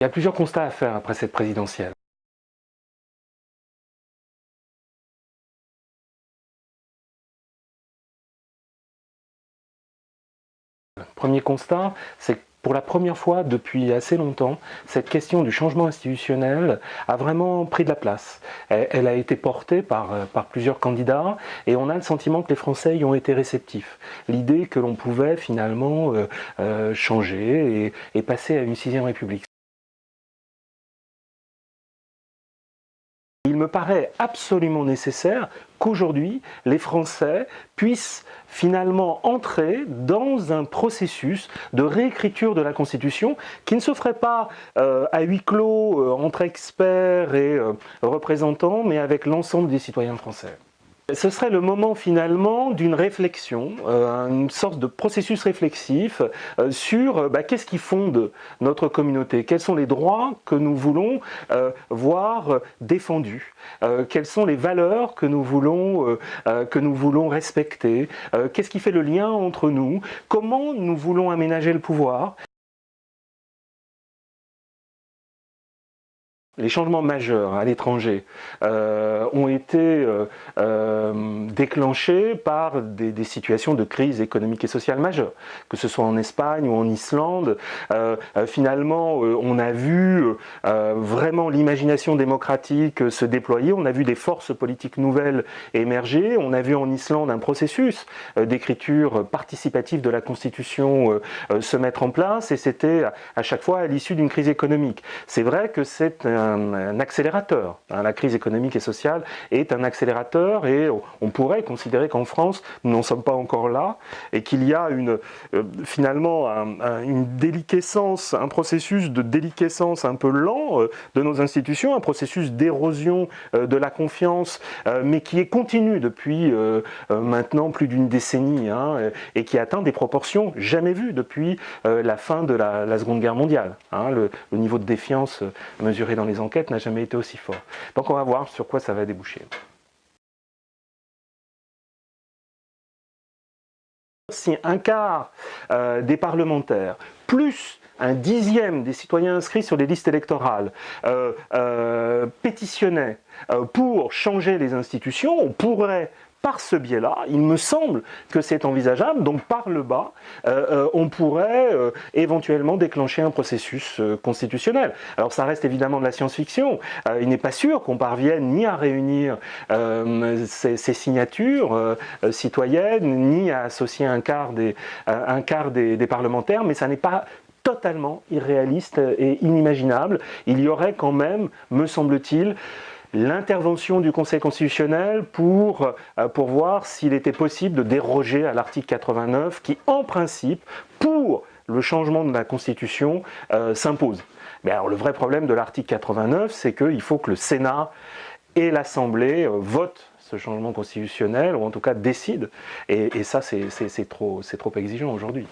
Il y a plusieurs constats à faire après cette présidentielle. Premier constat, c'est que pour la première fois depuis assez longtemps, cette question du changement institutionnel a vraiment pris de la place. Elle, a été portée par, par, plusieurs candidats et on a le sentiment que les Français y ont été réceptifs. L'idée que l'on pouvait finalement euh, euh, changer et, et passer à une sixième république. Il me paraît absolument nécessaire qu'aujourd'hui, les Français puissent finalement entrer dans un processus de réécriture de la Constitution qui ne se ferait pas euh, à huis clos euh, entre experts et euh, représentants, mais avec l'ensemble des citoyens français. Ce serait le moment finalement d'une réflexion, euh, une sorte de processus réflexif euh, sur euh, bah, qu'est-ce qui fonde notre communauté, quels sont les droits que nous voulons voir défendus, quelles sont les valeurs que nous voulons, que nous voulons respecter, qu'est-ce qui fait le lien entre nous, comment nous voulons aménager le pouvoir? Les changements majeurs à l'étranger euh, ont été euh, euh, déclenchés par des, situations de crise économique et sociale majeure, que ce soit en Espagne ou en Islande. finalement, on a vu vraiment l'imagination démocratique se déployer, on a vu des forces politiques nouvelles émerger, on a vu en Islande un processus d'écriture participative de la Constitution se mettre en place, et c'était à chaque fois à l'issue d'une crise économique. C'est vrai que c'est un, accélérateur. Hein, la crise économique et sociale est un accélérateur et on pourrait considérer qu'en France, nous n'en sommes pas encore là et qu'il y a une, euh, finalement une déliquescence, un processus de déliquescence un peu lent euh, de nos institutions, un processus d'érosion euh, de la confiance, mais qui est continu depuis maintenant plus d'une décennie hein, et qui atteint des proportions jamais vues depuis la fin de la, Seconde Guerre mondiale. Hein, le, le, niveau de défiance mesuré dans les enquêtes n'a jamais été aussi fort. Donc on va voir sur quoi ça va déboucher. Si un quart euh, des parlementaires, plus un dixième des citoyens inscrits sur les listes électorales euh, euh, pétitionnaient pour changer les institutions, on pourrait par ce biais-là, il me semble que c'est envisageable, donc par le bas, euh, euh, on pourrait euh, éventuellement déclencher un processus constitutionnel. Alors ça reste évidemment de la science-fiction, il n'est pas sûr qu'on parvienne ni à réunir ces, signatures citoyennes, ni à associer un quart des parlementaires, mais ça n'est pas totalement irréaliste et inimaginable. Il y aurait quand même, me semble-t-il, l'intervention du Conseil constitutionnel pour, euh, pour voir s'il était possible de déroger à l'article 89 qui, en principe, pour le changement de la Constitution, euh, s'impose. Mais alors le vrai problème de l'article 89, c'est qu'il faut que le Sénat et l'Assemblée euh, votent ce changement constitutionnel, ou en tout cas décident, et, et ça c'est trop, trop exigeant aujourd'hui.